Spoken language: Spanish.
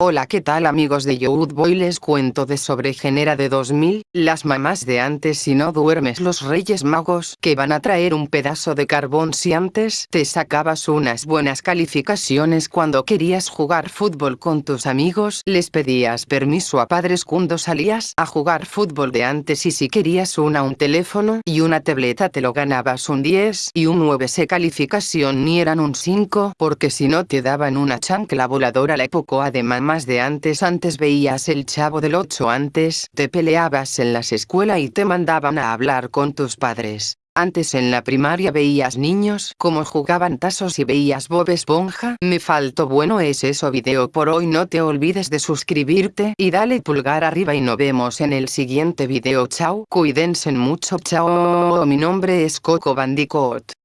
Hola qué tal amigos de Youth Boy les cuento de sobre Genera de 2000, las mamás de antes si no duermes los reyes magos que van a traer un pedazo de carbón si antes te sacabas unas buenas calificaciones. Cuando querías jugar fútbol con tus amigos les pedías permiso a padres. Cuando salías a jugar fútbol de antes y si querías una un teléfono y una tableta te lo ganabas un 10 y un 9 se calificación ni eran un 5 porque si no te daban una chancla voladora. La época de mamá más de antes antes veías el chavo del 8 antes te peleabas en las escuelas y te mandaban a hablar con tus padres. Antes en la primaria veías niños como jugaban tazos y veías Bob Esponja. Me faltó bueno es eso video por hoy no te olvides de suscribirte y dale pulgar arriba y nos vemos en el siguiente video chao cuídense mucho chao mi nombre es Coco Bandicoot.